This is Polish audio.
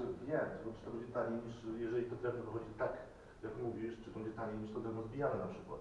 Znaczy czy wiem, tylko czy znaczy, to będzie taniej niż, jeżeli to drewno wychodzi tak, jak mówisz, czy to będzie taniej niż to drewno zbijane na przykład.